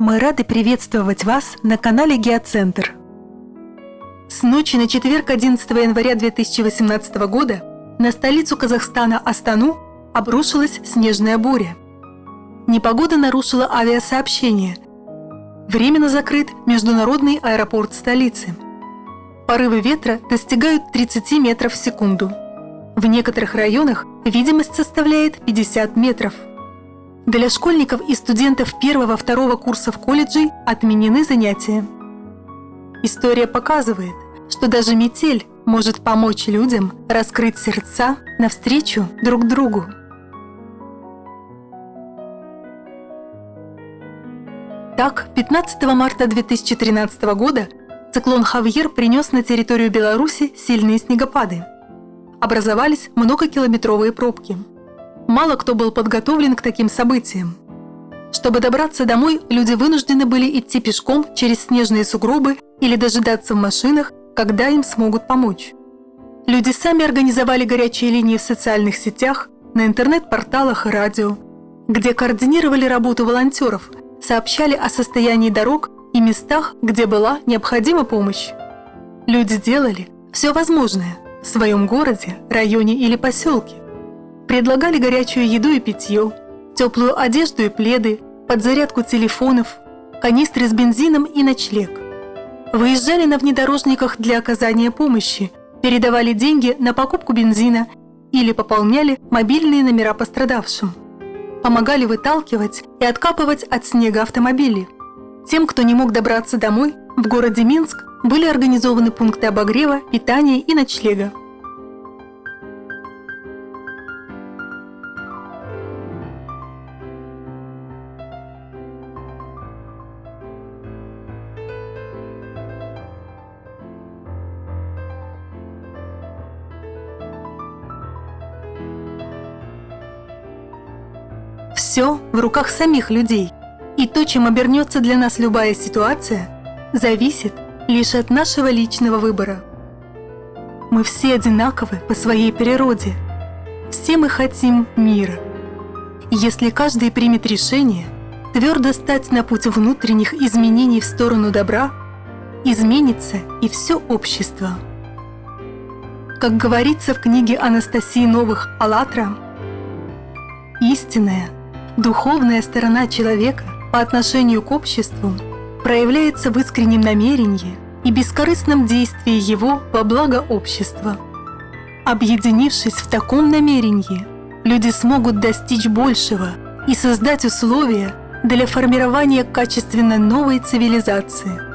Мы рады приветствовать вас на канале Геоцентр. С ночи на четверг 11 января 2018 года на столицу Казахстана Астану обрушилась снежная буря. Непогода нарушила авиасообщение. Временно закрыт международный аэропорт столицы. Порывы ветра достигают 30 метров в секунду. В некоторых районах видимость составляет 50 метров – для школьников и студентов первого-второго курсов колледжей отменены занятия. История показывает, что даже метель может помочь людям раскрыть сердца навстречу друг другу. Так, 15 марта 2013 года циклон Хавьер принес на территорию Беларуси сильные снегопады. Образовались многокилометровые пробки – мало кто был подготовлен к таким событиям. Чтобы добраться домой, люди вынуждены были идти пешком через снежные сугробы или дожидаться в машинах, когда им смогут помочь. Люди сами организовали горячие линии в социальных сетях, на интернет-порталах и радио, где координировали работу волонтеров, сообщали о состоянии дорог и местах, где была необходима помощь. Люди делали все возможное в своем городе, районе или поселке – Предлагали горячую еду и питье, теплую одежду и пледы, подзарядку телефонов, канистры с бензином и ночлег. Выезжали на внедорожниках для оказания помощи, передавали деньги на покупку бензина или пополняли мобильные номера пострадавшим. Помогали выталкивать и откапывать от снега автомобили. Тем, кто не мог добраться домой, в городе Минск были организованы пункты обогрева, питания и ночлега. Все в руках самих людей. И то, чем обернется для нас любая ситуация, зависит лишь от нашего личного выбора. Мы все одинаковы по своей природе. Все мы хотим мира. если каждый примет решение твердо стать на путь внутренних изменений в сторону добра, изменится и все общество. Как говорится в книге Анастасии Новых «АЛЛАТРА», истинное – Духовная сторона человека по отношению к обществу проявляется в искреннем намерении и бескорыстном действии его во благо общества. Объединившись в таком намерении, люди смогут достичь большего и создать условия для формирования качественно новой цивилизации –